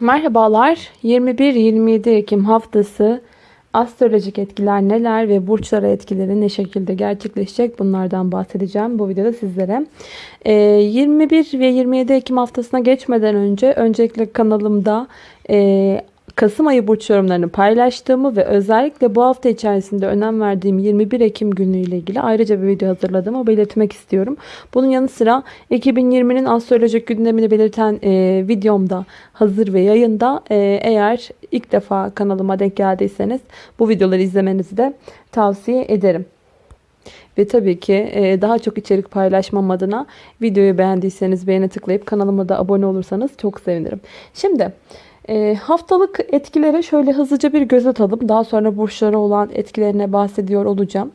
Merhabalar. 21-27 Ekim haftası astrolojik etkiler neler ve burçlara etkileri ne şekilde gerçekleşecek bunlardan bahsedeceğim bu videoda sizlere. Ee, 21 ve 27 Ekim haftasına geçmeden önce öncelikle kanalımda e, Kasım ayı burç yorumlarını paylaştığımı ve özellikle bu hafta içerisinde önem verdiğim 21 Ekim günüyle ilgili ayrıca bir video hazırladığımı belirtmek istiyorum. Bunun yanı sıra 2020'nin astrolojik gündemini belirten e, videomda hazır ve yayında. E, eğer ilk defa kanalıma denk geldiyseniz bu videoları izlemenizi de tavsiye ederim. Ve tabii ki e, daha çok içerik paylaşmam adına videoyu beğendiyseniz beğene tıklayıp kanalıma da abone olursanız çok sevinirim. Şimdi e, haftalık etkilere şöyle hızlıca bir göz atalım. Daha sonra burçlara olan etkilerine bahsediyor olacağım.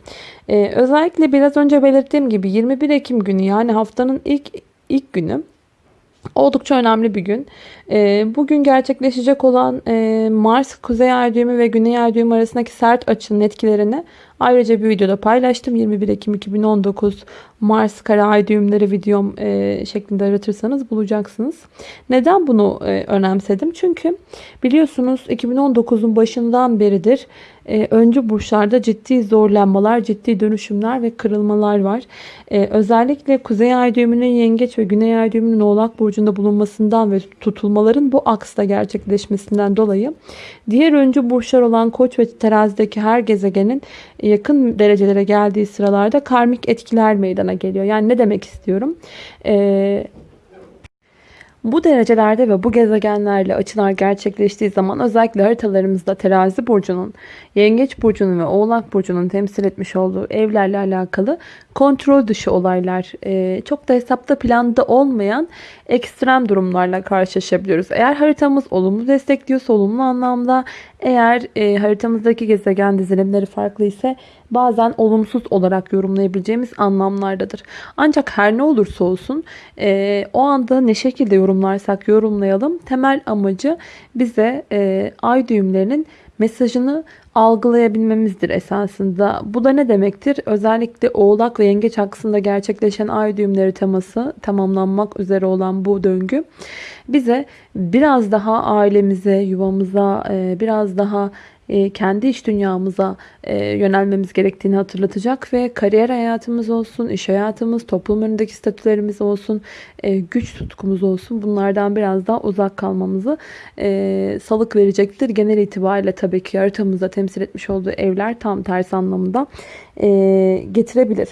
E, özellikle biraz önce belirttiğim gibi 21 Ekim günü yani haftanın ilk ilk günü Oldukça önemli bir gün. Bugün gerçekleşecek olan Mars, Kuzey Ay düğümü ve Güney Ay düğümü arasındaki sert açının etkilerini ayrıca bir videoda paylaştım. 21 Ekim 2019 Mars Kara Ay düğümleri videom şeklinde aratırsanız bulacaksınız. Neden bunu önemsedim? Çünkü biliyorsunuz 2019'un başından beridir e, öncü burçlarda ciddi zorlanmalar, ciddi dönüşümler ve kırılmalar var. E, özellikle Kuzey Ay düğümünün Yengeç ve Güney Ay düğümünün Oğlak burcunda bulunmasından ve tutulmaların bu aksta gerçekleşmesinden dolayı diğer öncü burçlar olan Koç ve Terazi'deki her gezegenin yakın derecelere geldiği sıralarda karmik etkiler meydana geliyor. Yani ne demek istiyorum? Eee bu derecelerde ve bu gezegenlerle açılar gerçekleştiği zaman özellikle haritalarımızda terazi burcunun, yengeç burcunun ve oğlak burcunun temsil etmiş olduğu evlerle alakalı kontrol dışı olaylar, e, çok da hesapta planda olmayan ekstrem durumlarla karşılaşabiliyoruz. Eğer haritamız olumlu destekliyorsa olumlu anlamda, eğer e, haritamızdaki gezegen dizilimleri farklı ise bazen olumsuz olarak yorumlayabileceğimiz anlamlardadır. Ancak her ne olursa olsun e, o anda ne şekilde yorumlarsak yorumlayalım temel amacı bize ay düğümlerinin mesajını algılayabilmemizdir esasında. Bu da ne demektir? Özellikle oğlak ve yengeç aksında gerçekleşen ay düğümleri teması tamamlanmak üzere olan bu döngü bize biraz daha ailemize, yuvamıza, e, biraz daha kendi iş dünyamıza e, yönelmemiz gerektiğini hatırlatacak ve kariyer hayatımız olsun, iş hayatımız, toplum önündeki statülerimiz olsun, e, güç tutkumuz olsun bunlardan biraz daha uzak kalmamızı salık verecektir. Genel itibariyle tabii ki haritamızda temsil etmiş olduğu evler tam tersi anlamında getirebilir.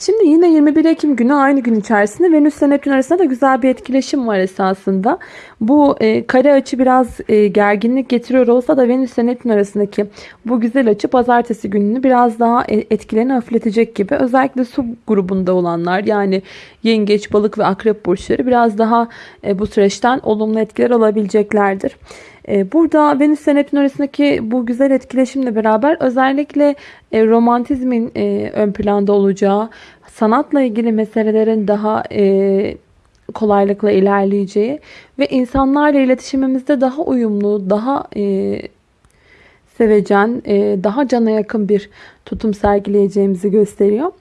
Şimdi yine 21 Ekim günü aynı gün içerisinde Venüs ile Neptün arasında da güzel bir etkileşim var esasında. Bu e, kare açı biraz e, gerginlik getiriyor olsa da Venüs ile Neptün arasındaki bu güzel açı pazartesi gününü biraz daha e, etkilerini hafifletecek gibi. Özellikle su grubunda olanlar yani yengeç, balık ve akrep burçları biraz daha e, bu süreçten olumlu etkiler alabileceklerdir. E, burada Venüs ve Neptün arasındaki bu güzel etkileşimle beraber özellikle e, romantizmin e, ön planda olacağı, sanatla ilgili meselelerin daha kolaylıkla ilerleyeceği ve insanlarla iletişimimizde daha uyumlu, daha sevecen, daha cana yakın bir tutum sergileyeceğimizi gösteriyor.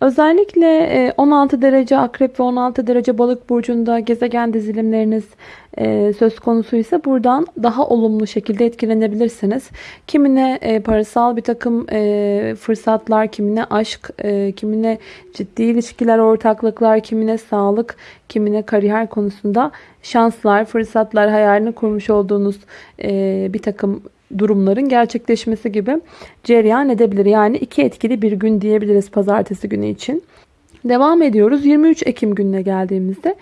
Özellikle 16 e, derece akrep ve 16 derece balık burcunda gezegen dizilimleriniz e, söz konusu ise buradan daha olumlu şekilde etkilenebilirsiniz. Kimine e, parasal bir takım fırsatlar, kimine aşk, kimine ciddi ilişkiler, ortaklıklar, kimine sağlık, kimine kariyer konusunda şanslar, fırsatlar, hayalini kurmuş olduğunuz bir takım durumların gerçekleşmesi gibi cereyan edebilir. Yani iki etkili bir gün diyebiliriz pazartesi günü için. Devam ediyoruz. 23 Ekim gününe geldiğimizde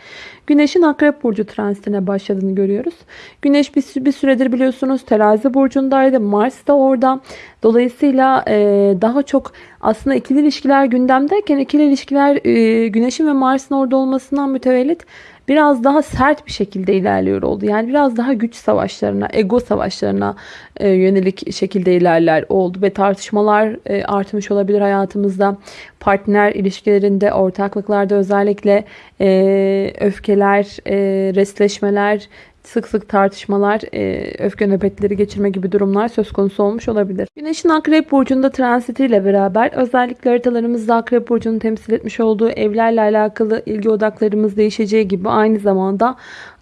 Güneş'in Akrep Burcu transitine başladığını görüyoruz. Güneş bir, bir süredir biliyorsunuz terazi burcundaydı. Mars da orada. Dolayısıyla e, daha çok aslında ikili ilişkiler gündemdeyken ikili ilişkiler e, Güneş'in ve Mars'ın orada olmasından mütevellit biraz daha sert bir şekilde ilerliyor oldu. Yani biraz daha güç savaşlarına, ego savaşlarına e, yönelik şekilde ilerler oldu ve tartışmalar e, artmış olabilir hayatımızda. Partner ilişkilerinde, ortaklıklarda özellikle e, öfkeler, e, resleşmeler, sık sık tartışmalar, e, öfke nöbetleri geçirme gibi durumlar söz konusu olmuş olabilir. Güneşin Akrep Burcu'nda transitiyle beraber özellikle haritalarımızda Akrep Burcu'nun temsil etmiş olduğu evlerle alakalı ilgi odaklarımız değişeceği gibi aynı zamanda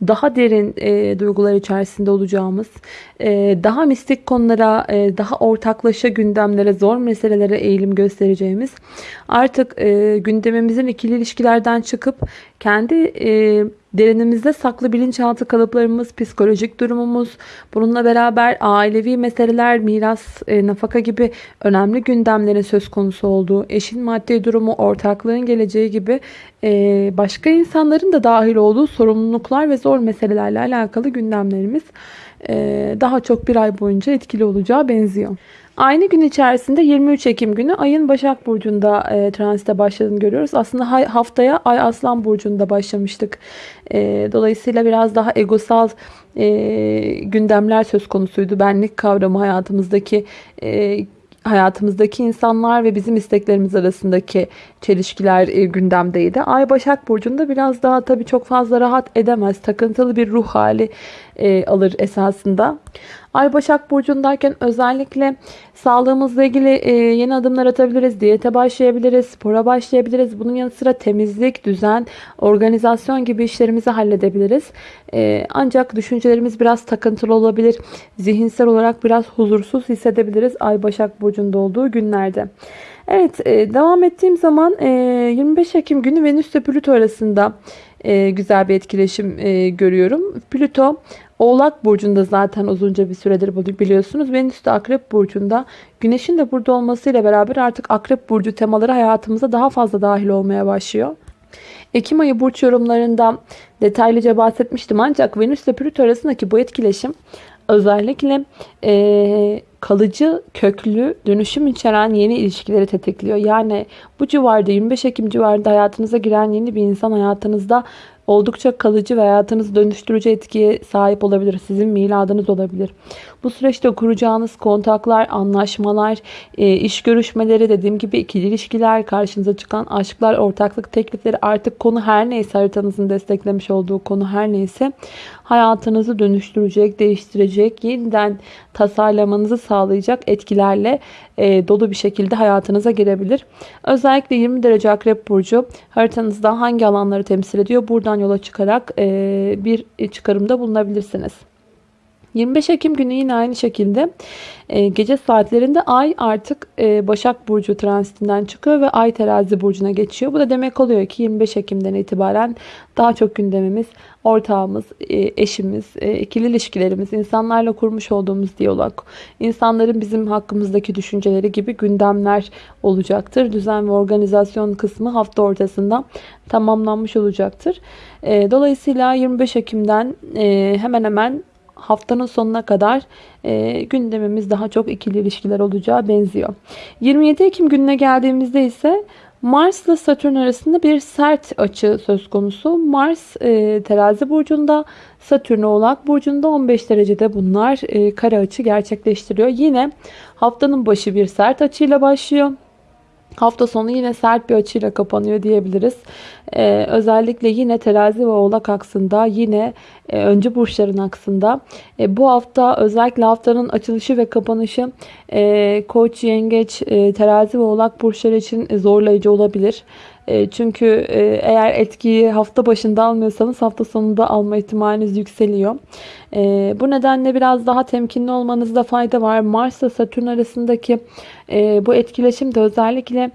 daha derin e, duygular içerisinde olacağımız, e, daha mistik konulara, e, daha ortaklaşa gündemlere, zor meselelere eğilim göstereceğimiz, artık e, gündemimizin ikili ilişkilerden çıkıp kendi e, derinimizde saklı bilinçaltı kalıplarımız, psikolojik durumumuz, bununla beraber ailevi meseleler, miras, e, nafaka gibi önemli gündemlerin söz konusu olduğu, eşin maddi durumu, ortaklığın geleceği gibi başka insanların da dahil olduğu sorumluluklar ve zor meselelerle alakalı gündemlerimiz e, daha çok bir ay boyunca etkili olacağı benziyor. Aynı gün içerisinde 23 Ekim günü ayın Başak Burcu'nda e, transite başladığını görüyoruz. Aslında haftaya ay Aslan Burcu'nda başlamıştık. E, dolayısıyla biraz daha egosal e, gündemler söz konusuydu. Benlik kavramı hayatımızdaki e, hayatımızdaki insanlar ve bizim isteklerimiz arasındaki çelişkiler e, gündemdeydi. Ay Başak Burcu'nda biraz daha tabii çok fazla rahat edemez. Takıntılı bir ruh hali e, alır esasında. Ay Başak Burcu'ndayken özellikle sağlığımızla ilgili e, yeni adımlar atabiliriz. Diyete başlayabiliriz, spora başlayabiliriz. Bunun yanı sıra temizlik, düzen, organizasyon gibi işlerimizi halledebiliriz. E, ancak düşüncelerimiz biraz takıntılı olabilir. Zihinsel olarak biraz huzursuz hissedebiliriz Ay Başak Burcu'nda olduğu günlerde. Evet e, devam ettiğim zaman 25 Ekim günü Venüs ile Plüto arasında güzel bir etkileşim görüyorum. Plüto Oğlak Burcu'nda zaten uzunca bir süredir biliyorsunuz. Venüs de Akrep Burcu'nda. Güneşin de burada olmasıyla beraber artık Akrep Burcu temaları hayatımıza daha fazla dahil olmaya başlıyor. Ekim ayı burç yorumlarında detaylıca bahsetmiştim ancak Venüs ile Plüto arasındaki bu etkileşim özellikle e, kalıcı, köklü, dönüşüm içeren yeni ilişkileri tetikliyor. Yani bu civarda 25 Ekim civarında hayatınıza giren yeni bir insan hayatınızda oldukça kalıcı ve hayatınızı dönüştürücü etkiye sahip olabilir. Sizin miladınız olabilir. Bu süreçte kuracağınız kontaklar, anlaşmalar, e, iş görüşmeleri, dediğim gibi ikili ilişkiler, karşınıza çıkan aşklar, ortaklık teklifleri artık konu her neyse haritanızın desteklemiş olduğu konu her neyse hayatınızı dönüştürecek, değiştirecek, yeniden tasarlamanızı sağlayacak etkilerle e, dolu bir şekilde hayatınıza girebilir. Özellikle 20 derece akrep burcu haritanızda hangi alanları temsil ediyor? Buradan yola çıkarak e, bir çıkarımda bulunabilirsiniz. 25 Ekim günü yine aynı şekilde e, gece saatlerinde Ay artık e, Başak Burcu transitinden çıkıyor ve Ay Terazi Burcu'na geçiyor. Bu da demek oluyor ki 25 Ekim'den itibaren daha çok gündemimiz, ortağımız, e, eşimiz, e, ikili ilişkilerimiz, insanlarla kurmuş olduğumuz diyalog, insanların bizim hakkımızdaki düşünceleri gibi gündemler olacaktır. Düzen ve organizasyon kısmı hafta ortasında tamamlanmış olacaktır. Dolayısıyla 25 Ekim'den hemen hemen haftanın sonuna kadar e, gündemimiz daha çok ikili ilişkiler olacağı benziyor. 27 Ekim gününe geldiğimizde ise Mars ile Satürn arasında bir sert açı söz konusu. Mars e, terazi burcunda, Satürn oğlak burcunda 15 derecede bunlar e, kare açı gerçekleştiriyor. Yine haftanın başı bir sert açıyla başlıyor. Hafta sonu yine sert bir açıyla kapanıyor diyebiliriz. Ee, özellikle yine terazi ve oğlak aksında yine e, öncü burçların aksında. E, bu hafta özellikle haftanın açılışı ve kapanışı e, koç, yengeç, e, terazi ve oğlak burçları için zorlayıcı olabilir. E, çünkü e, eğer etkiyi hafta başında almıyorsanız hafta sonunda alma ihtimaliniz yükseliyor. E, bu nedenle biraz daha temkinli olmanızda fayda var. Mars ile Satürn arasındaki bu etkileşim de özellikle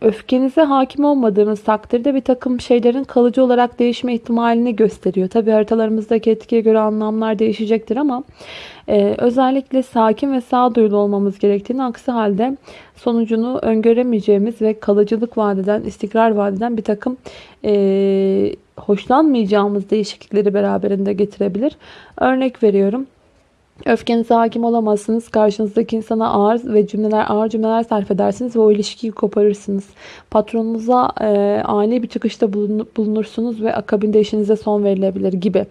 öfkenize hakim olmadığınız takdirde bir takım şeylerin kalıcı olarak değişme ihtimalini gösteriyor. Tabi haritalarımızdaki etkiye göre anlamlar değişecektir ama ee, özellikle sakin ve sağduyulu olmamız gerektiğini aksi halde sonucunu öngöremeyeceğimiz ve kalıcılık vadeden, istikrar vadeden bir takım e, hoşlanmayacağımız değişiklikleri beraberinde getirebilir. Örnek veriyorum. Öfkenize hakim olamazsınız. Karşınızdaki insana ağır ve cümleler ağır cümleler sarf edersiniz ve o ilişkiyi koparırsınız. Patronunuza e, ani bir çıkışta bulunursunuz ve akabinde işinize son verilebilir gibi.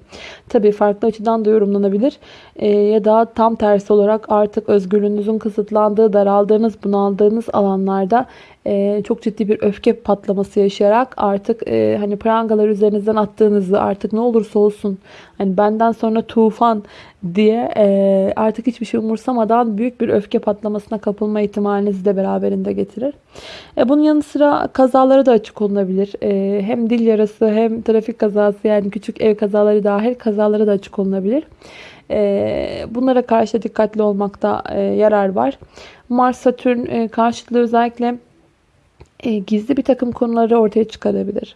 Tabii farklı açıdan da yorumlanabilir. E, ya da tam tersi olarak artık özgürlüğünüzün kısıtlandığı, daraldığınız, bunaldığınız alanlarda e, çok ciddi bir öfke patlaması yaşayarak artık e, hani prangalar üzerinizden attığınızı artık ne olursa olsun hani benden sonra tufan diye e, artık hiçbir şey umursamadan büyük bir öfke patlamasına kapılma ihtimalinizi de beraberinde getirir. Bunun yanı sıra kazalara da açık olunabilir. Hem dil yarası hem trafik kazası yani küçük ev kazaları dahil kazalara da açık olunabilir. E, bunlara karşı dikkatli olmakta e, yarar var. Mars-Satürn e, karşıtlığı özellikle e, gizli bir takım konuları ortaya çıkarabilir.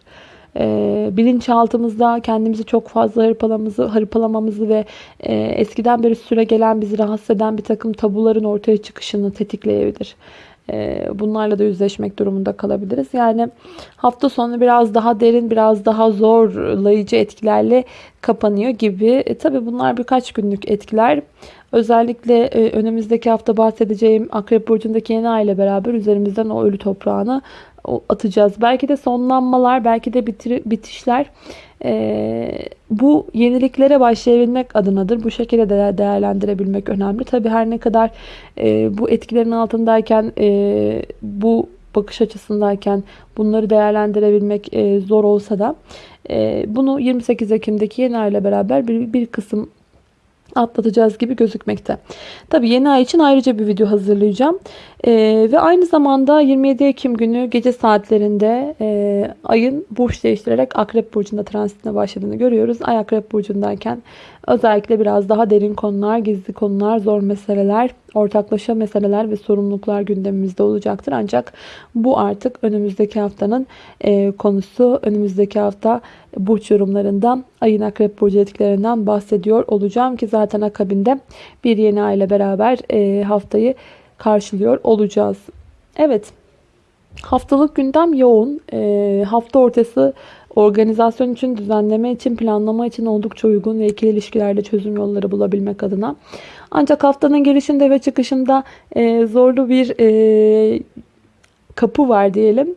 E, bilinçaltımızda kendimizi çok fazla hırpalamamızı, ve eskiden beri süre gelen bizi rahatsız eden bir takım tabuların ortaya çıkışını tetikleyebilir. E, bunlarla da yüzleşmek durumunda kalabiliriz. Yani hafta sonu biraz daha derin, biraz daha zorlayıcı etkilerle kapanıyor gibi. E, tabii bunlar birkaç günlük etkiler. Özellikle e, önümüzdeki hafta bahsedeceğim Akrep Burcu'ndaki yeni ay ile beraber üzerimizden o ölü toprağını atacağız. Belki de sonlanmalar, belki de bitir, bitişler e, bu yeniliklere başlayabilmek adınadır. Bu şekilde de değerlendirebilmek önemli. Tabi her ne kadar e, bu etkilerin altındayken e, bu bakış açısındayken bunları değerlendirebilmek e, zor olsa da e, bunu 28 Ekim'deki yeni ay ile beraber bir, bir kısım atlatacağız gibi gözükmekte. Tabi yeni ay için ayrıca bir video hazırlayacağım. Ee, ve aynı zamanda 27 Ekim günü gece saatlerinde e, ayın burç değiştirerek Akrep Burcu'nda transitine başladığını görüyoruz. Ay Akrep Burcu'ndayken özellikle biraz daha derin konular, gizli konular, zor meseleler, ortaklaşa meseleler ve sorumluluklar gündemimizde olacaktır. Ancak bu artık önümüzdeki haftanın e, konusu. Önümüzdeki hafta burç yorumlarından ayın Akrep Burcu etkilerinden bahsediyor olacağım ki zaten akabinde bir yeni ay ile beraber e, haftayı karşılıyor olacağız. Evet haftalık gündem yoğun. E, hafta ortası organizasyon için, düzenleme için, planlama için oldukça uygun ve ikili ilişkilerde çözüm yolları bulabilmek adına. Ancak haftanın girişinde ve çıkışında e, zorlu bir e, kapı var diyelim.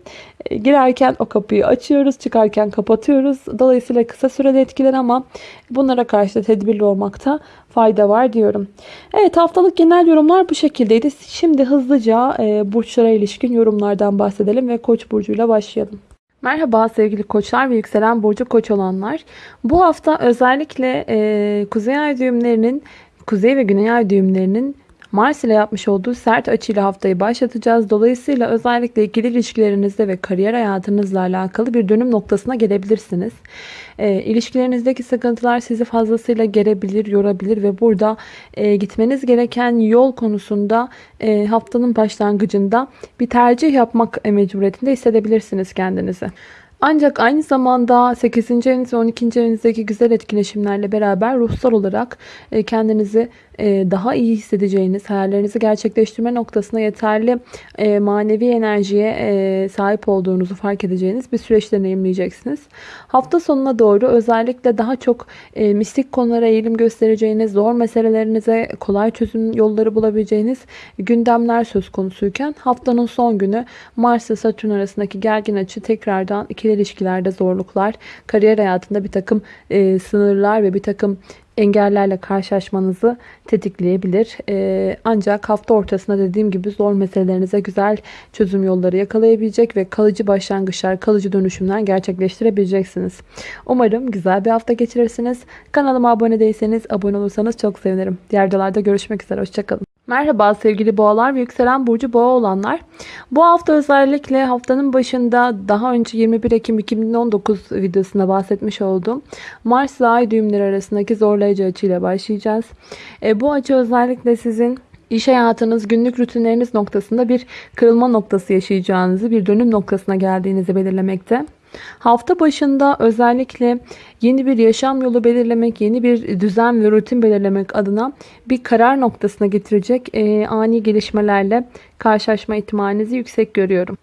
Girerken o kapıyı açıyoruz, çıkarken kapatıyoruz. Dolayısıyla kısa süreli etkiler ama bunlara karşı da tedbirli olmakta fayda var diyorum. Evet haftalık genel yorumlar bu şekildeydi. Şimdi hızlıca e, burçlara ilişkin yorumlardan bahsedelim ve Koç burcuyla başlayalım. Merhaba sevgili koçlar ve yükselen burcu koç olanlar. Bu hafta özellikle e, kuzey ay düğümlerinin, kuzey ve güney ay düğümlerinin Mars ile yapmış olduğu sert açıyla haftayı başlatacağız. Dolayısıyla özellikle ikili ilişkilerinizde ve kariyer hayatınızla alakalı bir dönüm noktasına gelebilirsiniz. E, ilişkilerinizdeki sıkıntılar sizi fazlasıyla gerebilir, yorabilir ve burada e, gitmeniz gereken yol konusunda e, haftanın başlangıcında bir tercih yapmak mecburiyetinde hissedebilirsiniz kendinizi. Ancak aynı zamanda 8. eviniz ve 12. evinizdeki güzel etkileşimlerle beraber ruhsal olarak e, kendinizi e, daha iyi hissedeceğiniz, hayallerinizi gerçekleştirme noktasına yeterli e, manevi enerjiye sahip olduğunuzu fark edeceğiniz bir süreç deneyimleyeceksiniz. Hafta sonuna doğru özellikle daha çok mistik konulara eğilim göstereceğiniz, zor meselelerinize kolay çözüm yolları bulabileceğiniz gündemler söz konusuyken haftanın son günü Mars ve Satürn arasındaki gergin açı tekrardan iki ikili ilişkilerde zorluklar, kariyer hayatında bir takım e, sınırlar ve bir takım engellerle karşılaşmanızı tetikleyebilir. Ee, ancak hafta ortasında dediğim gibi zor meselelerinize güzel çözüm yolları yakalayabilecek ve kalıcı başlangıçlar, kalıcı dönüşümler gerçekleştirebileceksiniz. Umarım güzel bir hafta geçirirsiniz. Kanalıma abone değilseniz abone olursanız çok sevinirim. Diğer videolarda görüşmek üzere. Hoşçakalın. Merhaba sevgili boğalar ve yükselen burcu boğa olanlar. Bu hafta özellikle haftanın başında daha önce 21 Ekim 2019 videosunda bahsetmiş olduğum Mars ve Ay düğümleri arasındaki zorlayıcı açıyla başlayacağız. E, bu açı özellikle sizin İş hayatınız, günlük rutinleriniz noktasında bir kırılma noktası yaşayacağınızı, bir dönüm noktasına geldiğinizi belirlemekte. Hafta başında özellikle yeni bir yaşam yolu belirlemek, yeni bir düzen ve rutin belirlemek adına bir karar noktasına getirecek e, ani gelişmelerle karşılaşma ihtimalinizi yüksek görüyorum.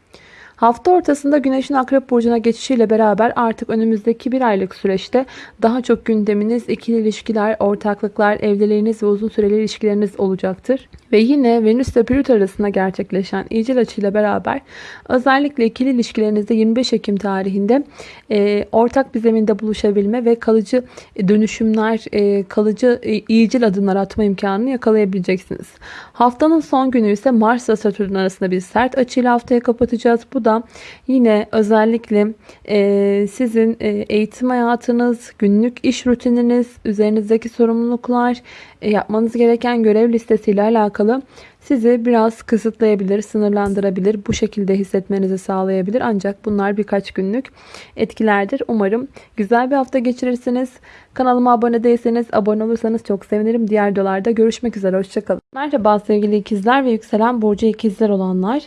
Hafta ortasında Güneş'in Akrep Burcu'na geçişiyle beraber artık önümüzdeki bir aylık süreçte daha çok gündeminiz, ikili ilişkiler, ortaklıklar, evliliğiniz ve uzun süreli ilişkileriniz olacaktır. Ve yine Venüs ve Plüto arasında gerçekleşen iyicil açıyla beraber özellikle ikili ilişkilerinizde 25 Ekim tarihinde e, ortak bir zeminde buluşabilme ve kalıcı dönüşümler, e, kalıcı e, iyicil adımlar atma imkanını yakalayabileceksiniz. Haftanın son günü ise Mars ve Satürn arasında bir sert açıyla haftaya kapatacağız. Bu da yine özellikle e, sizin e, eğitim hayatınız, günlük iş rutininiz, üzerinizdeki sorumluluklar, e, yapmanız gereken görev listesiyle alakalı sizi biraz kısıtlayabilir, sınırlandırabilir, bu şekilde hissetmenizi sağlayabilir. Ancak bunlar birkaç günlük etkilerdir. Umarım güzel bir hafta geçirirsiniz. Kanalıma abone değilseniz, abone olursanız çok sevinirim. Diğer videolarda görüşmek üzere. Hoşçakalın. Merhaba sevgili ikizler ve yükselen burcu ikizler olanlar.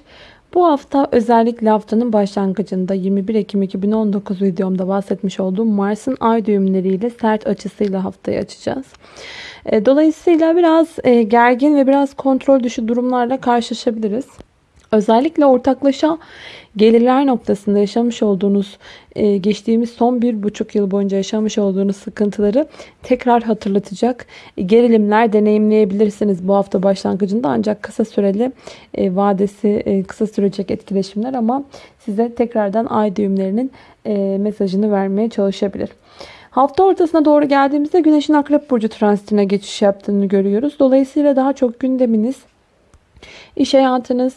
Bu hafta özellikle haftanın başlangıcında 21 Ekim 2019 videomda bahsetmiş olduğum Mars'ın ay düğümleriyle sert açısıyla haftayı açacağız. E, dolayısıyla biraz e, gergin ve biraz kontrol dışı durumlarla karşılaşabiliriz. Özellikle ortaklaşa gelirler noktasında yaşamış olduğunuz, e, geçtiğimiz son bir buçuk yıl boyunca yaşamış olduğunuz sıkıntıları tekrar hatırlatacak gerilimler deneyimleyebilirsiniz bu hafta başlangıcında. Ancak kısa süreli vadesi kısa sürecek etkileşimler ama size tekrardan ay düğümlerinin mesajını vermeye çalışabilir. Hafta ortasına doğru geldiğimizde Güneş'in Akrep Burcu transitine geçiş yaptığını görüyoruz. Dolayısıyla daha çok gündeminiz, iş hayatınız,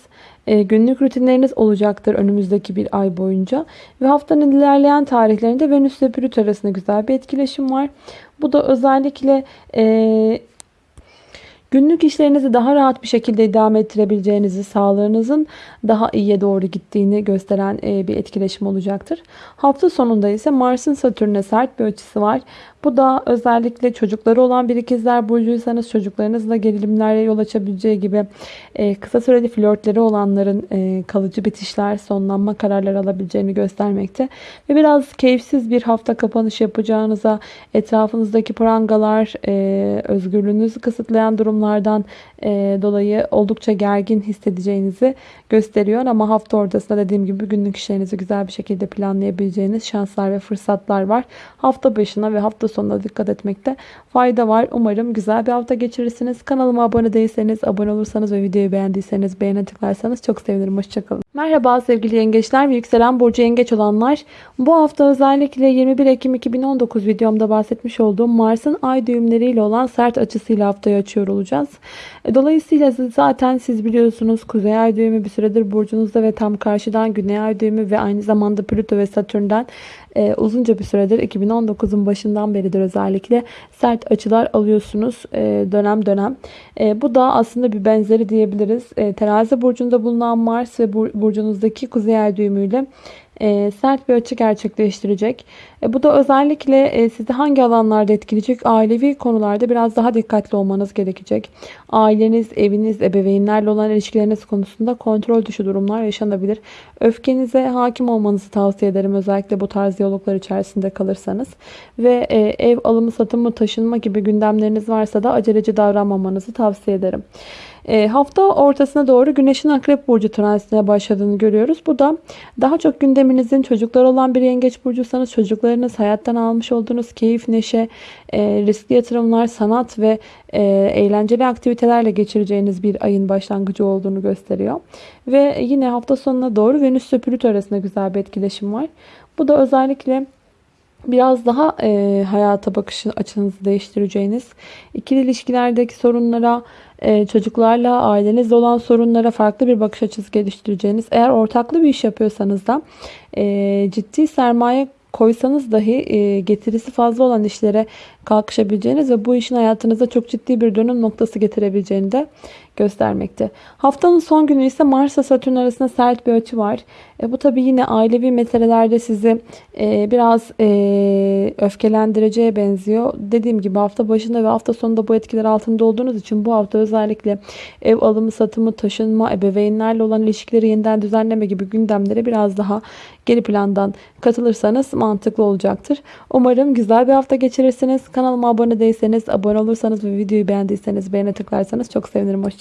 e, günlük rutinleriniz olacaktır önümüzdeki bir ay boyunca. Ve haftanın ilerleyen tarihlerinde Venüs ile Plüto arasında güzel bir etkileşim var. Bu da özellikle e, Günlük işlerinizi daha rahat bir şekilde idame ettirebileceğinizi, sağlığınızın daha iyiye doğru gittiğini gösteren e, bir etkileşim olacaktır. Hafta sonunda ise Mars'ın Satürn'e sert bir açısı var. Bu da özellikle çocukları olan bir ikizler burcuysanız çocuklarınızla gerilimlere yol açabileceği gibi e, kısa süreli flörtleri olanların e, kalıcı bitişler, sonlanma kararları alabileceğini göstermekte. Ve biraz keyifsiz bir hafta kapanış yapacağınıza, etrafınızdaki prangalar, özgürlüğünüzü kısıtlayan durumlardan dolayı oldukça gergin hissedeceğinizi gösteriyor. Ama hafta ortasında dediğim gibi günlük işlerinizi güzel bir şekilde planlayabileceğiniz şanslar ve fırsatlar var. Hafta başına ve hafta sonuna dikkat etmekte fayda var. Umarım güzel bir hafta geçirirsiniz. Kanalıma abone değilseniz, abone olursanız ve videoyu beğendiyseniz beğene tıklarsanız çok sevinirim. Hoşçakalın. Merhaba sevgili yengeçler ve yükselen burcu yengeç olanlar. Bu hafta özellikle 21 Ekim 2019 videomda bahsetmiş olduğum Mars'ın ay düğümleriyle olan sert açısıyla haftayı açıyor olacağız. E, dolayısıyla zaten siz biliyorsunuz Kuzey Ay düğümü bir süredir burcunuzda ve tam karşıdan Güney Ay düğümü ve aynı zamanda Plüto ve Satürn'den e, uzunca bir süredir 2019'un başından beridir özellikle sert açılar alıyorsunuz e, dönem dönem. E, bu da aslında bir benzeri diyebiliriz. E, terazi burcunda bulunan Mars ve burcunuzdaki Kuzey Ay düğümüyle e, sert bir açı gerçekleştirecek. E, bu da özellikle e, sizi hangi alanlarda etkileyecek? Ailevi konularda biraz daha dikkatli olmanız gerekecek. Aileniz, eviniz, ebeveynlerle olan ilişkileriniz konusunda kontrol dışı durumlar yaşanabilir. Öfkenize hakim olmanızı tavsiye ederim. Özellikle bu tarz diyaloglar içerisinde kalırsanız. Ve ev alımı, satımı, taşınma gibi gündemleriniz varsa da aceleci davranmamanızı tavsiye ederim. E, hafta ortasına doğru Güneş'in Akrep Burcu transitine başladığını görüyoruz. Bu da daha çok gündeminizin çocuklar olan bir yengeç burcuysanız çocuklarınız hayattan almış olduğunuz keyif, neşe, e, riskli yatırımlar, sanat ve e, eğlenceli aktivitelerle geçireceğiniz bir ayın başlangıcı olduğunu gösteriyor. Ve yine hafta sonuna doğru Venüs Plüto arasında güzel bir etkileşim var. Bu da özellikle biraz daha e, hayata bakış açınızı değiştireceğiniz, ikili ilişkilerdeki sorunlara, e, çocuklarla, ailenizle olan sorunlara farklı bir bakış açısı geliştireceğiniz, eğer ortaklı bir iş yapıyorsanız da e, ciddi sermaye koysanız dahi e, getirisi fazla olan işlere kalkışabileceğiniz ve bu işin hayatınıza çok ciddi bir dönüm noktası getirebileceğini de göstermekte. Haftanın son günü ise Mars ile Satürn arasında sert bir açı var. E, bu tabi yine ailevi meselelerde sizi e, biraz e, öfkelendireceğe benziyor. Dediğim gibi hafta başında ve hafta sonunda bu etkiler altında olduğunuz için bu hafta özellikle ev alımı, satımı, taşınma, ebeveynlerle olan ilişkileri yeniden düzenleme gibi gündemlere biraz daha geri plandan katılırsanız mantıklı olacaktır. Umarım güzel bir hafta geçirirsiniz. Kanalıma abone değilseniz, abone olursanız ve videoyu beğendiyseniz beğene tıklarsanız çok sevinirim. Hoşçakalın.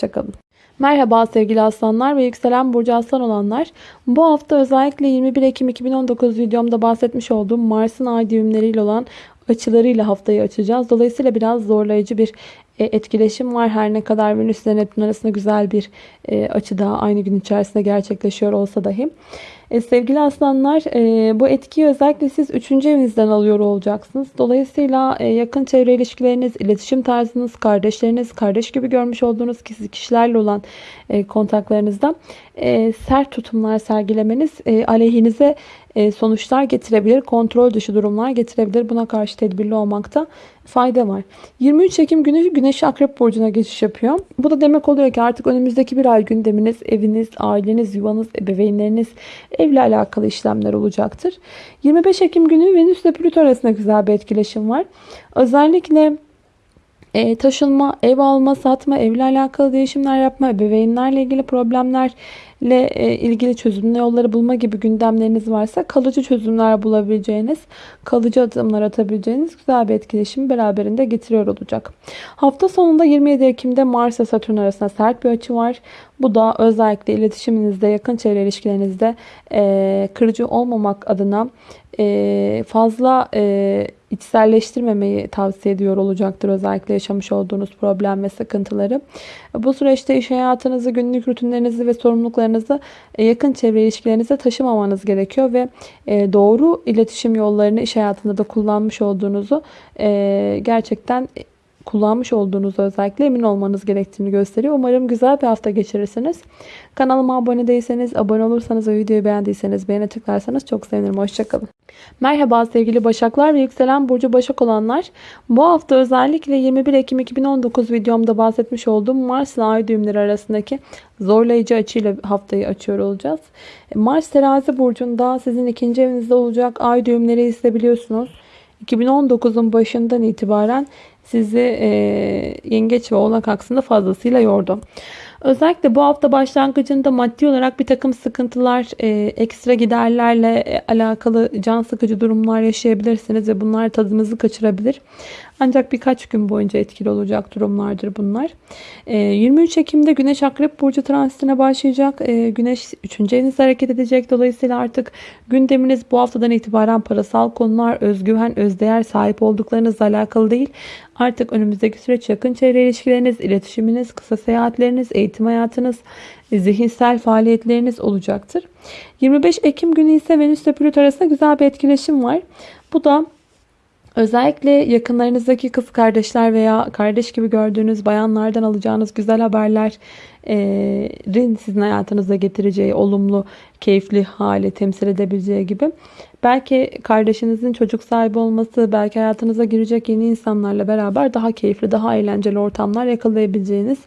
Merhaba sevgili aslanlar ve yükselen burcu aslan olanlar. Bu hafta özellikle 21 Ekim 2019 videomda bahsetmiş olduğum Mars'ın ay düğümleriyle olan açılarıyla haftayı açacağız. Dolayısıyla biraz zorlayıcı bir etkileşim var. Her ne kadar Venüs ile Neptün arasında güzel bir e, açı daha aynı gün içerisinde gerçekleşiyor olsa dahi. E, sevgili aslanlar e, bu etkiyi özellikle siz 3. evinizden alıyor olacaksınız. Dolayısıyla e, yakın çevre ilişkileriniz, iletişim tarzınız, kardeşleriniz, kardeş gibi görmüş olduğunuz kişilerle olan e, kontaklarınızda e, sert tutumlar sergilemeniz e, aleyhinize e, sonuçlar getirebilir. Kontrol dışı durumlar getirebilir. Buna karşı tedbirli olmakta fayda var. 23 Ekim günü Güneş Akrep Burcu'na geçiş yapıyor. Bu da demek oluyor ki artık önümüzdeki bir ay gündeminiz, eviniz, aileniz, yuvanız, ebeveynleriniz, evle alakalı işlemler olacaktır. 25 Ekim günü Venüs ile Plüto arasında güzel bir etkileşim var. Özellikle e, taşınma, ev alma, satma, evle alakalı değişimler yapma, ebeveynlerle ilgili problemlerle e, ilgili çözüm yolları bulma gibi gündemleriniz varsa kalıcı çözümler bulabileceğiniz, kalıcı adımlar atabileceğiniz güzel bir etkileşim beraberinde getiriyor olacak. Hafta sonunda 27 Ekim'de Mars ve Satürn arasında sert bir açı var. Bu da özellikle iletişiminizde, yakın çevre ilişkilerinizde e, kırıcı olmamak adına e, fazla e, içselleştirmemeyi tavsiye ediyor olacaktır. Özellikle yaşamış olduğunuz problem ve sıkıntıları. Bu süreçte iş hayatınızı, günlük rutinlerinizi ve sorumluluklarınızı e, yakın çevre ilişkilerinize taşımamanız gerekiyor ve doğru iletişim yollarını iş hayatında da kullanmış olduğunuzu gerçekten kullanmış olduğunuz özellikle emin olmanız gerektiğini gösteriyor. Umarım güzel bir hafta geçirirsiniz. Kanalıma abone değilseniz, abone olursanız ve videoyu beğendiyseniz beğene tıklarsanız çok sevinirim. Hoşçakalın. Merhaba sevgili Başaklar ve yükselen Burcu Başak olanlar. Bu hafta özellikle 21 Ekim 2019 videomda bahsetmiş olduğum Mars ile Ay düğümleri arasındaki zorlayıcı açıyla haftayı açıyor olacağız. Mars terazi burcunda sizin ikinci evinizde olacak ay düğümleri ise biliyorsunuz. 2019'un başından itibaren sizi e, yengeç ve oğlak aksında fazlasıyla yordu. Özellikle bu hafta başlangıcında maddi olarak bir takım sıkıntılar, e, ekstra giderlerle e, alakalı can sıkıcı durumlar yaşayabilirsiniz ve bunlar tadınızı kaçırabilir. Ancak birkaç gün boyunca etkili olacak durumlardır bunlar. 23 ee, Ekim'de Güneş Akrep Burcu transitine başlayacak. Ee, Güneş 3. evinizde hareket edecek. Dolayısıyla artık gündeminiz bu haftadan itibaren parasal konular, özgüven, özdeğer sahip olduklarınızla alakalı değil. Artık önümüzdeki süreç yakın çevre ilişkileriniz, iletişiminiz, kısa seyahatleriniz, eğitim hayatınız, zihinsel faaliyetleriniz olacaktır. 25 Ekim günü ise Venüs ile Plüto arasında güzel bir etkileşim var. Bu da Özellikle yakınlarınızdaki kız kardeşler veya kardeş gibi gördüğünüz bayanlardan alacağınız güzel haberlerin sizin hayatınıza getireceği olumlu, keyifli hale temsil edebileceği gibi. Belki kardeşinizin çocuk sahibi olması, belki hayatınıza girecek yeni insanlarla beraber daha keyifli, daha eğlenceli ortamlar yakalayabileceğiniz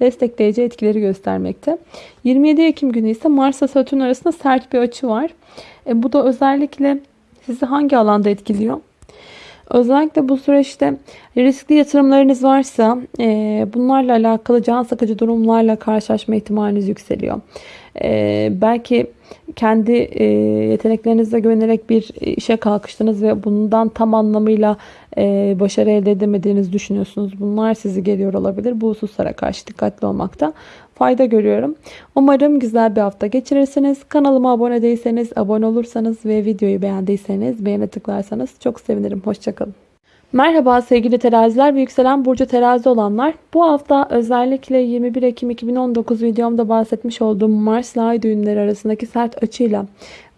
destekleyici etkileri göstermekte. 27 Ekim günü ise Mars ve Satürn arasında sert bir açı var. E, bu da özellikle sizi hangi alanda etkiliyor? Özellikle bu süreçte riskli yatırımlarınız varsa e, bunlarla alakalı can sıkıcı durumlarla karşılaşma ihtimaliniz yükseliyor. E, belki kendi e, yeteneklerinize güvenerek bir işe kalkıştınız ve bundan tam anlamıyla e, başarı elde edemediğinizi düşünüyorsunuz. Bunlar sizi geliyor olabilir. Bu hususlara karşı dikkatli olmakta fayda görüyorum. Umarım güzel bir hafta geçirirsiniz. Kanalıma abone değilseniz, abone olursanız ve videoyu beğendiyseniz beğene tıklarsanız çok sevinirim. Hoşçakalın. Merhaba sevgili teraziler ve yükselen burcu terazi olanlar. Bu hafta özellikle 21 Ekim 2019 videomda bahsetmiş olduğum Mars ile Ay düğünleri arasındaki sert açıyla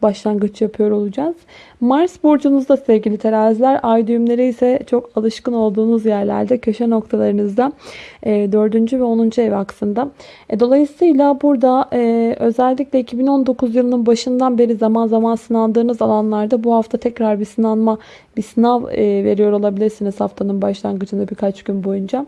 başlangıç yapıyor olacağız. Mars burcunuzda sevgili teraziler, ay düğümleri ise çok alışkın olduğunuz yerlerde köşe noktalarınızda e, 4. ve 10. ev aksında. E, dolayısıyla burada e, özellikle 2019 yılının başından beri zaman zaman sınandığınız alanlarda bu hafta tekrar bir sınanma, bir sınav e, veriyor olabilirsiniz haftanın başlangıcında birkaç gün boyunca.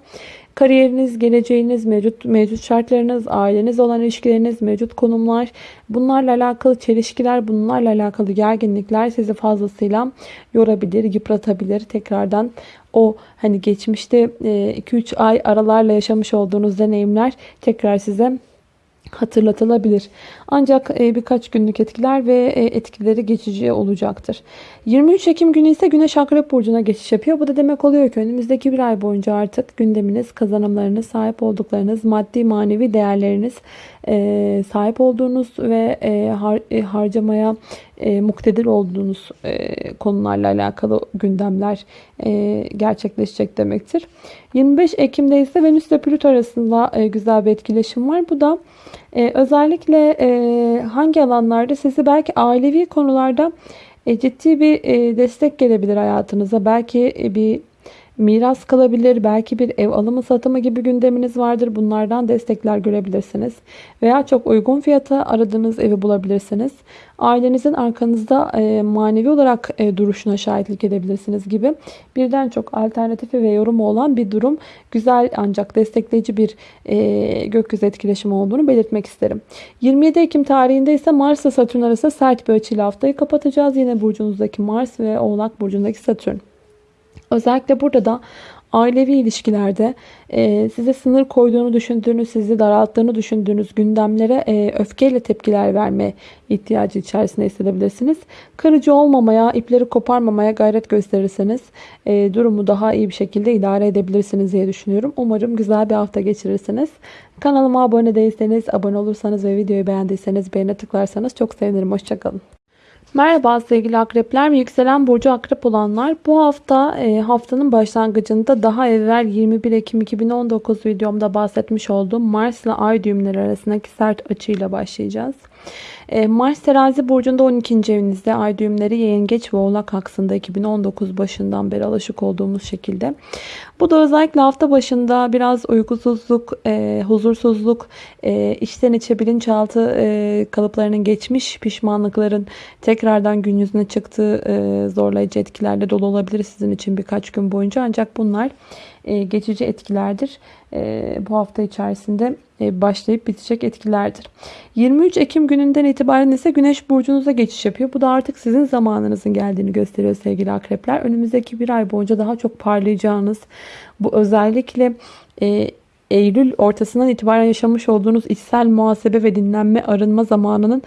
Kariyeriniz, geleceğiniz, mevcut mevcut şartlarınız, aileniz olan ilişkileriniz, mevcut konumlar, bunlarla alakalı çelişkiler, bunlarla alakalı gerginlikler sizi fazlasıyla yorabilir, yıpratabilir. Tekrardan o hani geçmişte 2-3 ay aralarla yaşamış olduğunuz deneyimler tekrar size hatırlatılabilir. Ancak e, birkaç günlük etkiler ve e, etkileri geçici olacaktır. 23 Ekim günü ise Güneş Akrep Burcu'na geçiş yapıyor. Bu da demek oluyor ki önümüzdeki bir ay boyunca artık gündeminiz, kazanımlarınız, sahip olduklarınız, maddi manevi değerleriniz, e, sahip olduğunuz ve harcamaya muktedir olduğunuz konularla alakalı gündemler e, gerçekleşecek demektir. 25 Ekim'de ise Venüs ile Plüto arasında e, güzel bir etkileşim var. Bu da e, özellikle e, hangi alanlarda sizi belki ailevi konularda e, ciddi bir e, destek gelebilir hayatınıza. Belki e, bir miras kalabilir, belki bir ev alımı satımı gibi gündeminiz vardır. Bunlardan destekler görebilirsiniz. Veya çok uygun fiyata aradığınız evi bulabilirsiniz. Ailenizin arkanızda e, manevi olarak e, duruşuna şahitlik edebilirsiniz gibi birden çok alternatifi ve yorumu olan bir durum. Güzel ancak destekleyici bir e, gökyüzü etkileşimi olduğunu belirtmek isterim. 27 Ekim tarihinde ise Mars ile Satürn arasında sert bir açıyla haftayı kapatacağız. Yine burcunuzdaki Mars ve Oğlak burcundaki Satürn. Özellikle burada da ailevi ilişkilerde e, size sınır koyduğunu düşündüğünüz, sizi daralttığını düşündüğünüz gündemlere e, öfkeyle tepkiler verme ihtiyacı içerisinde hissedebilirsiniz. Kırıcı olmamaya, ipleri koparmamaya gayret gösterirseniz e, durumu daha iyi bir şekilde idare edebilirsiniz diye düşünüyorum. Umarım güzel bir hafta geçirirsiniz. Kanalıma abone değilseniz, abone olursanız ve videoyu beğendiyseniz beğene tıklarsanız çok sevinirim. Hoşçakalın. Merhaba sevgili akrepler ve yükselen burcu akrep olanlar. Bu hafta e, haftanın başlangıcında daha evvel 21 Ekim 2019 videomda bahsetmiş olduğum Mars ile Ay düğümleri arasındaki sert açıyla başlayacağız. E, Mars terazi burcunda 12. evinizde ay düğümleri yengeç ve oğlak aksında 2019 başından beri alışık olduğumuz şekilde. Bu da özellikle hafta başında biraz uykusuzluk, e, huzursuzluk, e, içten içe bilinçaltı e, kalıplarının geçmiş pişmanlıkların tekrardan gün yüzüne çıktığı e, zorlayıcı etkilerle dolu olabilir sizin için birkaç gün boyunca. Ancak bunlar geçici etkilerdir. E, bu hafta içerisinde e, başlayıp bitecek etkilerdir. 23 Ekim gününden itibaren ise Güneş burcunuza geçiş yapıyor. Bu da artık sizin zamanınızın geldiğini gösteriyor sevgili akrepler. Önümüzdeki bir ay boyunca daha çok parlayacağınız bu özellikle Eylül ortasından itibaren yaşamış olduğunuz içsel muhasebe ve dinlenme arınma zamanının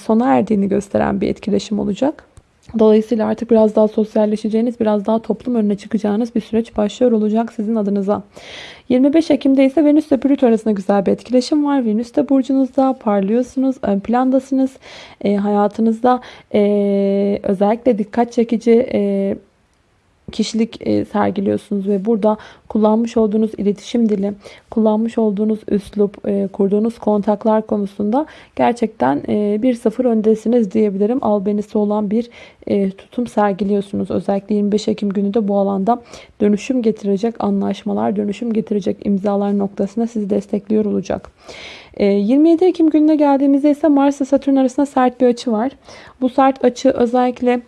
sona erdiğini gösteren bir etkileşim olacak. Dolayısıyla artık biraz daha sosyalleşeceğiniz, biraz daha toplum önüne çıkacağınız bir süreç başlıyor olacak sizin adınıza. 25 Ekim'de ise Venüs ile Plüto arasında güzel bir etkileşim var. Venüs de burcunuzda parlıyorsunuz, ön plandasınız. E, hayatınızda e, özellikle dikkat çekici e, kişilik e, sergiliyorsunuz ve burada kullanmış olduğunuz iletişim dili, kullanmış olduğunuz üslup, e, kurduğunuz kontaklar konusunda gerçekten e, bir sıfır öndesiniz diyebilirim. Albenisi olan bir tutum sergiliyorsunuz. Özellikle 25 Ekim günü de bu alanda dönüşüm getirecek anlaşmalar, dönüşüm getirecek imzalar noktasında sizi destekliyor olacak. 27 Ekim gününe geldiğimizde ise Mars ile Satürn arasında sert bir açı var. Bu sert açı özellikle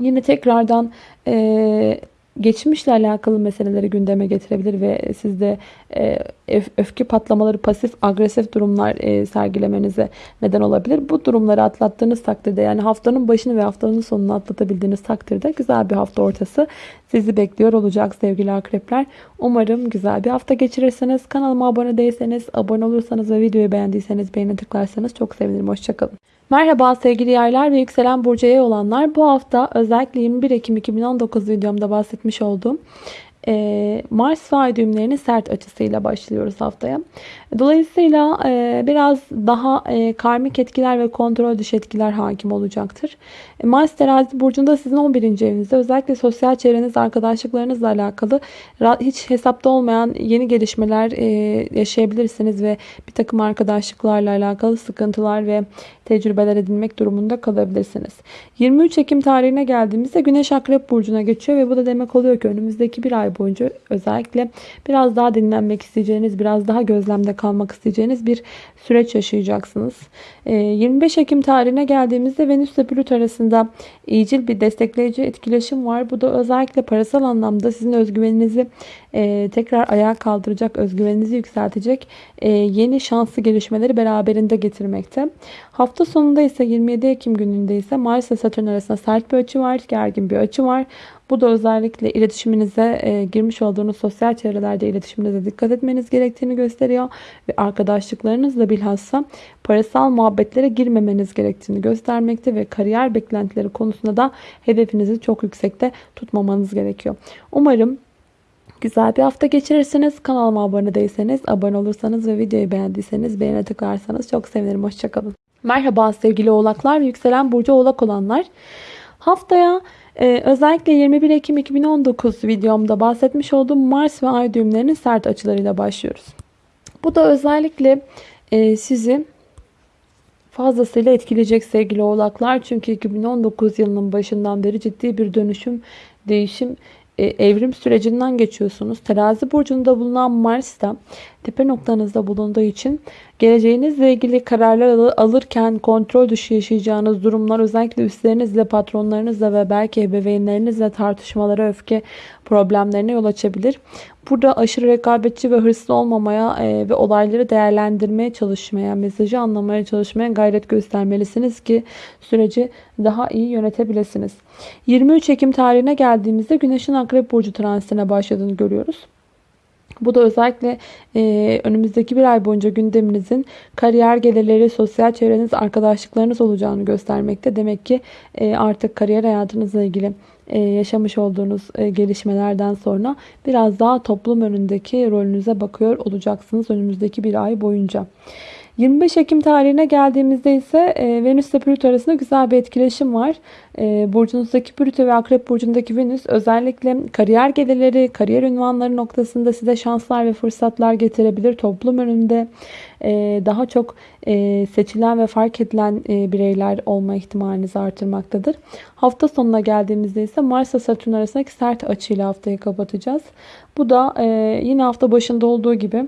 yine tekrardan e, geçmişle alakalı meseleleri gündeme getirebilir ve sizde e, öfke patlamaları, pasif agresif durumlar e, sergilemenize neden olabilir. Bu durumları atlattığınız takdirde yani haftanın başını ve haftanın sonunu atlatabildiğiniz takdirde güzel bir hafta ortası sizi bekliyor olacak sevgili akrepler. Umarım güzel bir hafta geçirirsiniz. Kanalıma abone değilseniz, abone olursanız ve videoyu beğendiyseniz beğeni tıklarsanız çok sevinirim. Hoşçakalın. Merhaba sevgili yaylar ve yükselen burcu olanlar. Bu hafta özellikle 21 Ekim 2019 videomda bahsetmiş olduğum e, Mars ve düğümlerinin sert açısıyla başlıyoruz haftaya. Dolayısıyla e, biraz daha e, karmik etkiler ve kontrol dışı etkiler hakim olacaktır. E, Mars terazi burcunda sizin 11. evinizde özellikle sosyal çevreniz, arkadaşlıklarınızla alakalı hiç hesapta olmayan yeni gelişmeler e, yaşayabilirsiniz ve bir takım arkadaşlıklarla alakalı sıkıntılar ve tecrübeler edinmek durumunda kalabilirsiniz. 23 Ekim tarihine geldiğimizde Güneş Akrep Burcu'na geçiyor ve bu da demek oluyor ki önümüzdeki bir ay boyunca özellikle biraz daha dinlenmek isteyeceğiniz, biraz daha gözlemde kalmak isteyeceğiniz bir süreç yaşayacaksınız. 25 ee, Ekim tarihine geldiğimizde Venüs ile Plüto arasında iyicil bir destekleyici etkileşim var. Bu da özellikle parasal anlamda sizin özgüveninizi e, tekrar ayağa kaldıracak, özgüveninizi yükseltecek e, yeni şanslı gelişmeleri beraberinde getirmekte. Hafta sonunda ise 27 Ekim gününde ise Mars ile Satürn arasında sert bir açı var, gergin bir açı var. Bu da özellikle iletişiminize e, girmiş olduğunuz sosyal çevrelerde iletişiminize dikkat etmeniz gerektiğini gösteriyor. Ve arkadaşlıklarınızla bilhassa parasal muhabbetlere girmemeniz gerektiğini göstermekte ve kariyer beklentileri konusunda da hedefinizi çok yüksekte tutmamanız gerekiyor. Umarım Güzel bir hafta geçirirsiniz. Kanalıma abone değilseniz, abone olursanız ve videoyu beğendiyseniz beğene tıklarsanız çok sevinirim. Hoşçakalın. Merhaba sevgili oğlaklar yükselen burcu oğlak olanlar. Haftaya Ee, özellikle 21 Ekim 2019 videomda bahsetmiş olduğum Mars ve Ay düğümlerinin sert açılarıyla başlıyoruz. Bu da özellikle e, sizi fazlasıyla etkileyecek sevgili oğlaklar. Çünkü 2019 yılının başından beri ciddi bir dönüşüm, değişim, evrim sürecinden geçiyorsunuz. Terazi burcunda bulunan Mars da tepe noktanızda bulunduğu için geleceğinizle ilgili kararlar alırken kontrol dışı yaşayacağınız durumlar özellikle üstlerinizle, patronlarınızla ve belki ebeveynlerinizle tartışmalara, öfke problemlerine yol açabilir. Burada aşırı rekabetçi ve hırslı olmamaya e, ve olayları değerlendirmeye çalışmaya, mesajı anlamaya çalışmaya gayret göstermelisiniz ki süreci daha iyi yönetebilirsiniz. 23 Ekim tarihine geldiğimizde Güneş'in Akrep Burcu transitine başladığını görüyoruz. Bu da özellikle e, önümüzdeki bir ay boyunca gündeminizin kariyer gelirleri, sosyal çevreniz, arkadaşlıklarınız olacağını göstermekte. Demek ki e, artık kariyer hayatınızla ilgili e, yaşamış olduğunuz e, gelişmelerden sonra biraz daha toplum önündeki rolünüze bakıyor olacaksınız önümüzdeki bir ay boyunca. 25 Ekim tarihine geldiğimizde ise e, Venüs ile Plüto arasında güzel bir etkileşim var. E, burcunuzdaki Plüto ve Akrep burcundaki Venüs özellikle kariyer gelirleri, kariyer ünvanları noktasında size şanslar ve fırsatlar getirebilir. Toplum önünde e, daha çok e, seçilen ve fark edilen e, bireyler olma ihtimalinizi artırmaktadır. Hafta sonuna geldiğimizde ise Mars ile Satürn arasındaki sert açıyla haftayı kapatacağız. Bu da e, yine hafta başında olduğu gibi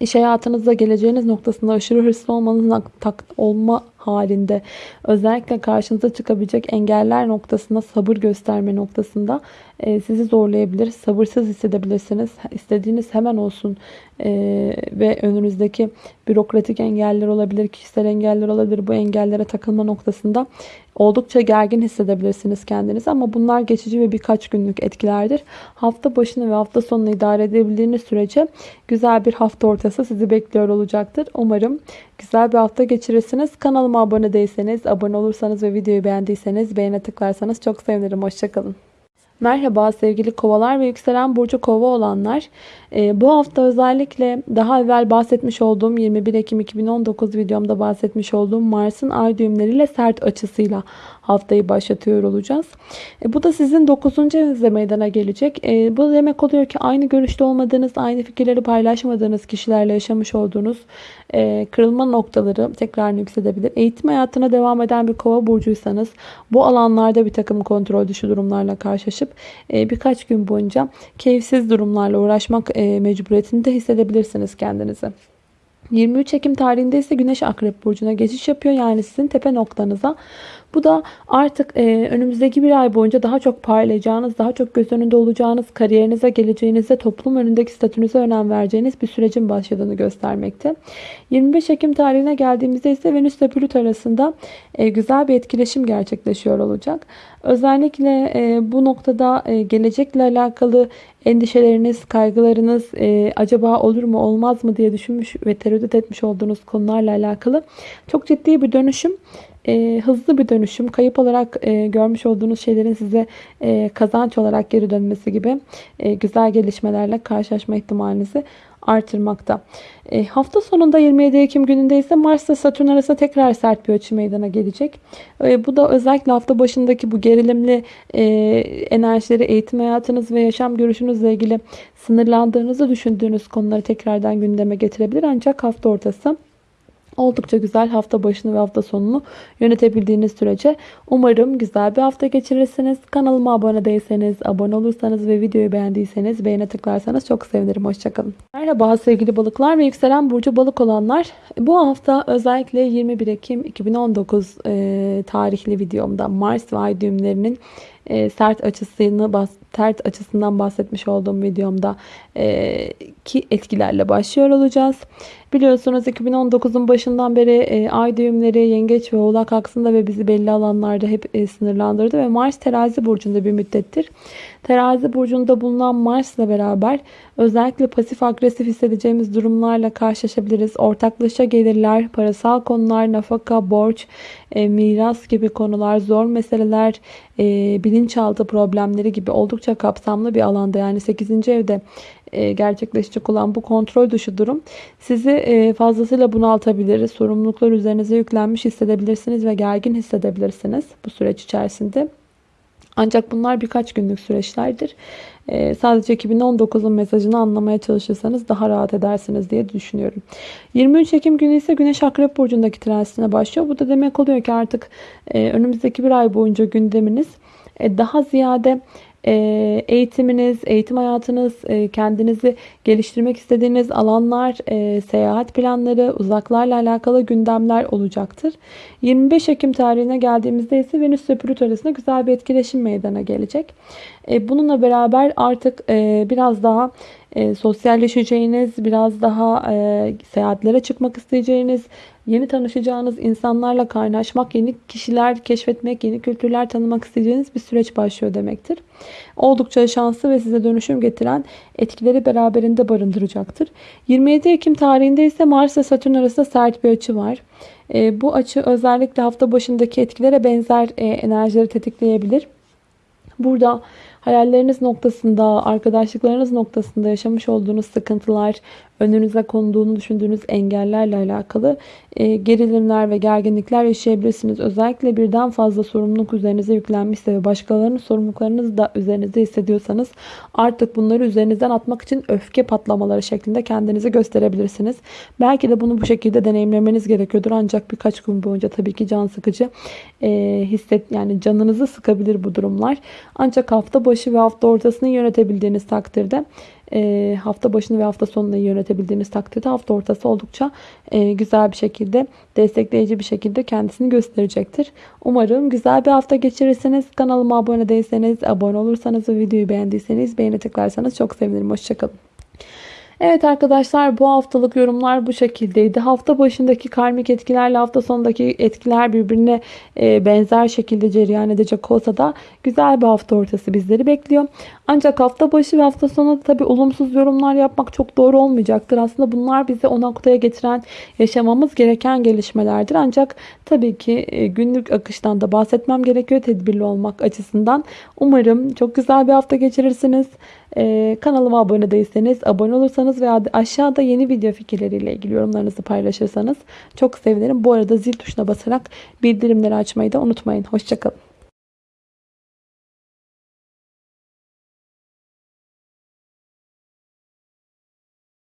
İş hayatınızda geleceğiniz noktasında aşırı hırslı olmanız olma halinde özellikle karşınıza çıkabilecek engeller noktasında sabır gösterme noktasında e, sizi zorlayabilir. Sabırsız hissedebilirsiniz. İstediğiniz hemen olsun e, ve önünüzdeki bürokratik engeller olabilir, kişisel engeller olabilir. Bu engellere takılma noktasında oldukça gergin hissedebilirsiniz kendinizi ama bunlar geçici ve birkaç günlük etkilerdir. Hafta başını ve hafta sonunu idare edebildiğiniz sürece güzel bir hafta ortası sizi bekliyor olacaktır. Umarım güzel bir hafta geçirirsiniz. Kanalıma abone değilseniz, abone olursanız ve videoyu beğendiyseniz beğene tıklarsanız çok sevinirim. Hoşçakalın. Merhaba sevgili kovalar ve yükselen burcu kova olanlar. Ee, bu hafta özellikle daha evvel bahsetmiş olduğum 21 Ekim 2019 videomda bahsetmiş olduğum Mars'ın ay düğümleriyle sert açısıyla haftayı başlatıyor olacağız. E, bu da sizin 9. evinizde meydana gelecek. E, bu demek oluyor ki aynı görüşte olmadığınız, aynı fikirleri paylaşmadığınız kişilerle yaşamış olduğunuz e, kırılma noktaları tekrar yüksedebilir. Eğitim hayatına devam eden bir kova burcuysanız bu alanlarda bir takım kontrol dışı durumlarla karşılaşıp e, birkaç gün boyunca keyifsiz durumlarla uğraşmak e, mecburiyetinde hissedebilirsiniz kendinizi. 23 Ekim tarihinde ise Güneş Akrep Burcu'na geçiş yapıyor. Yani sizin tepe noktanıza. Bu da artık e, önümüzdeki bir ay boyunca daha çok parlayacağınız, daha çok göz önünde olacağınız, kariyerinize, geleceğinize, toplum önündeki statünüze önem vereceğiniz bir sürecin başladığını göstermekte. 25 Ekim tarihine geldiğimizde ise Venüs ile Plüto arasında e, güzel bir etkileşim gerçekleşiyor olacak. Özellikle e, bu noktada e, gelecekle alakalı endişeleriniz, kaygılarınız e, acaba olur mu olmaz mı diye düşünmüş ve tereddüt etmiş olduğunuz konularla alakalı çok ciddi bir dönüşüm e, hızlı bir dönüşüm, kayıp olarak e, görmüş olduğunuz şeylerin size e, kazanç olarak geri dönmesi gibi e, güzel gelişmelerle karşılaşma ihtimalinizi artırmakta. E, hafta sonunda 27 Ekim gününde ise Mars ile Satürn arasında tekrar sert bir açı meydana gelecek. E, bu da özellikle hafta başındaki bu gerilimli e, enerjileri eğitim hayatınız ve yaşam görüşünüzle ilgili sınırlandığınızı düşündüğünüz konuları tekrardan gündeme getirebilir. Ancak hafta ortası Oldukça güzel hafta başını ve hafta sonunu yönetebildiğiniz sürece umarım güzel bir hafta geçirirsiniz. Kanalıma abone değilseniz, abone olursanız ve videoyu beğendiyseniz beğene tıklarsanız çok sevinirim. Hoşçakalın. Merhaba sevgili balıklar ve yükselen burcu balık olanlar. Bu hafta özellikle 21 Ekim 2019 e, tarihli videomda Mars ve Ay düğümlerinin e, sert açısını sert açısından bahsetmiş olduğum videomda e, ki etkilerle başlıyor olacağız. Biliyorsunuz 2019'un başından beri e, ay düğümleri yengeç ve oğlak aksında ve bizi belli alanlarda hep e, sınırlandırdı ve Mars terazi burcunda bir müddettir. Terazi burcunda bulunan Mars ile beraber özellikle pasif agresif hissedeceğimiz durumlarla karşılaşabiliriz. Ortaklaşa gelirler, parasal konular, nafaka, borç, e, miras gibi konular, zor meseleler, e, bilinçaltı problemleri gibi oldukça kapsamlı bir alanda yani 8. evde gerçekleşecek olan bu kontrol dışı durum sizi e, fazlasıyla bunaltabilir. Sorumluluklar üzerinize yüklenmiş hissedebilirsiniz ve gergin hissedebilirsiniz bu süreç içerisinde. Ancak bunlar birkaç günlük süreçlerdir. Ee, sadece 2019'un mesajını anlamaya çalışırsanız daha rahat edersiniz diye düşünüyorum. 23 Ekim günü ise Güneş Akrep Burcu'ndaki transitine başlıyor. Bu da demek oluyor ki artık e, önümüzdeki bir ay boyunca gündeminiz e, daha ziyade e, eğitiminiz, eğitim hayatınız, e, kendinizi geliştirmek istediğiniz alanlar, e, seyahat planları, uzaklarla alakalı gündemler olacaktır. 25 Ekim tarihine geldiğimizde ise Venüs ve Plüto arasında güzel bir etkileşim meydana gelecek. Bununla beraber artık biraz daha sosyalleşeceğiniz, biraz daha seyahatlere çıkmak isteyeceğiniz, yeni tanışacağınız insanlarla kaynaşmak, yeni kişiler keşfetmek, yeni kültürler tanımak isteyeceğiniz bir süreç başlıyor demektir. Oldukça şanslı ve size dönüşüm getiren etkileri beraberinde barındıracaktır. 27 Ekim tarihinde ise Mars ve Satürn arasında sert bir açı var. E, bu açı özellikle hafta başındaki etkilere benzer e, enerjileri tetikleyebilir. Burada hayalleriniz noktasında, arkadaşlıklarınız noktasında yaşamış olduğunuz sıkıntılar, önünüze konduğunu düşündüğünüz engellerle alakalı e, gerilimler ve gerginlikler yaşayabilirsiniz. Özellikle birden fazla sorumluluk üzerinize yüklenmişse ve başkalarının sorumluluklarınızı da üzerinizde hissediyorsanız artık bunları üzerinizden atmak için öfke patlamaları şeklinde kendinizi gösterebilirsiniz. Belki de bunu bu şekilde deneyimlemeniz gerekiyordur. Ancak birkaç gün boyunca tabii ki can sıkıcı e, hisset yani canınızı sıkabilir bu durumlar. Ancak hafta başı ve hafta ortasını yönetebildiğiniz takdirde e, hafta başını ve hafta sonunu yönetebildiğiniz takdirde hafta ortası oldukça e, güzel bir şekilde destekleyici bir şekilde kendisini gösterecektir. Umarım güzel bir hafta geçirirsiniz. Kanalıma abone değilseniz, abone olursanız ve videoyu beğendiyseniz beğeni tıklarsanız çok sevinirim. Hoşçakalın. Evet arkadaşlar bu haftalık yorumlar bu şekildeydi. Hafta başındaki karmik etkilerle hafta sonundaki etkiler birbirine e, benzer şekilde cereyan edecek olsa da güzel bir hafta ortası bizleri bekliyor. Ancak hafta başı ve hafta sonu tabi olumsuz yorumlar yapmak çok doğru olmayacaktır. Aslında bunlar bizi o noktaya getiren yaşamamız gereken gelişmelerdir. Ancak tabii ki e, günlük akıştan da bahsetmem gerekiyor tedbirli olmak açısından. Umarım çok güzel bir hafta geçirirsiniz. Ee, kanalıma abone değilseniz abone olursanız veya aşağıda yeni video fikirleriyle ilgili yorumlarınızı paylaşırsanız çok sevinirim. Bu arada zil tuşuna basarak bildirimleri açmayı da unutmayın. Hoşçakalın.